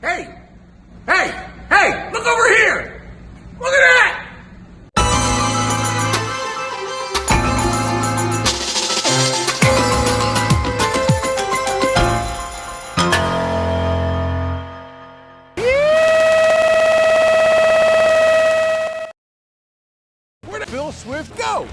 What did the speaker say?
Hey! Hey! Hey! Look over here! Look at that! Where did Phil Swift go?